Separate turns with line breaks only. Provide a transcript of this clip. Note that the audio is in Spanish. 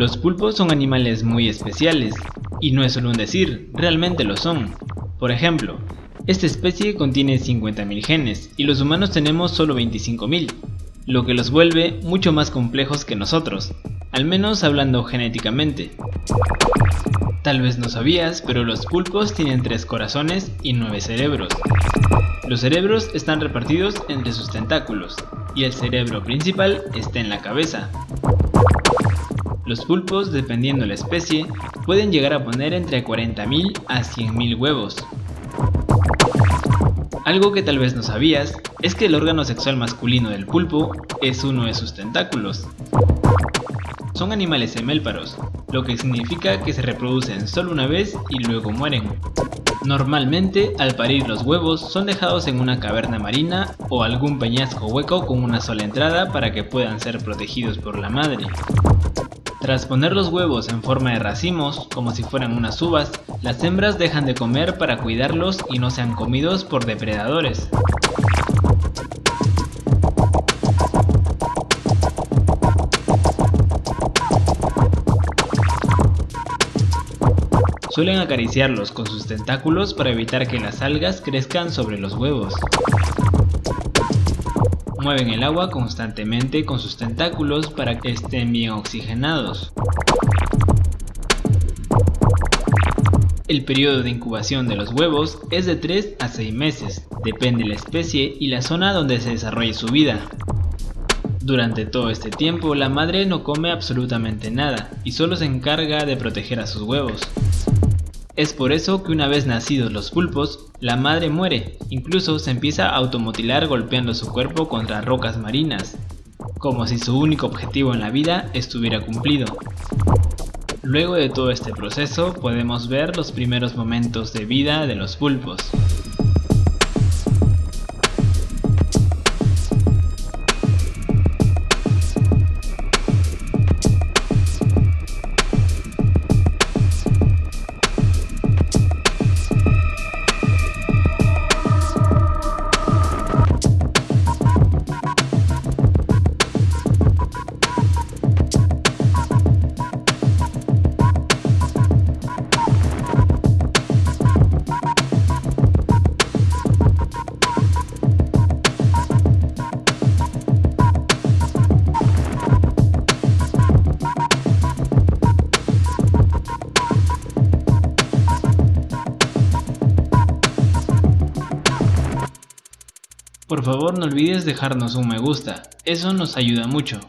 Los pulpos son animales muy especiales, y no es solo un decir, realmente lo son. Por ejemplo, esta especie contiene 50.000 genes y los humanos tenemos solo 25.000, lo que los vuelve mucho más complejos que nosotros, al menos hablando genéticamente. Tal vez no sabías, pero los pulpos tienen 3 corazones y 9 cerebros. Los cerebros están repartidos entre sus tentáculos, y el cerebro principal está en la cabeza. Los pulpos, dependiendo la especie, pueden llegar a poner entre 40.000 a 100.000 huevos. Algo que tal vez no sabías es que el órgano sexual masculino del pulpo es uno de sus tentáculos. Son animales semélparos, lo que significa que se reproducen solo una vez y luego mueren. Normalmente, al parir los huevos son dejados en una caverna marina o algún peñasco hueco con una sola entrada para que puedan ser protegidos por la madre. Tras poner los huevos en forma de racimos, como si fueran unas uvas, las hembras dejan de comer para cuidarlos y no sean comidos por depredadores. Suelen acariciarlos con sus tentáculos para evitar que las algas crezcan sobre los huevos. Mueven el agua constantemente con sus tentáculos para que estén bien oxigenados. El periodo de incubación de los huevos es de 3 a 6 meses, depende de la especie y la zona donde se desarrolle su vida. Durante todo este tiempo la madre no come absolutamente nada y solo se encarga de proteger a sus huevos. Es por eso que una vez nacidos los pulpos, la madre muere, incluso se empieza a automutilar golpeando su cuerpo contra rocas marinas, como si su único objetivo en la vida estuviera cumplido. Luego de todo este proceso podemos ver los primeros momentos de vida de los pulpos. Por favor no olvides dejarnos un me gusta, eso nos ayuda mucho.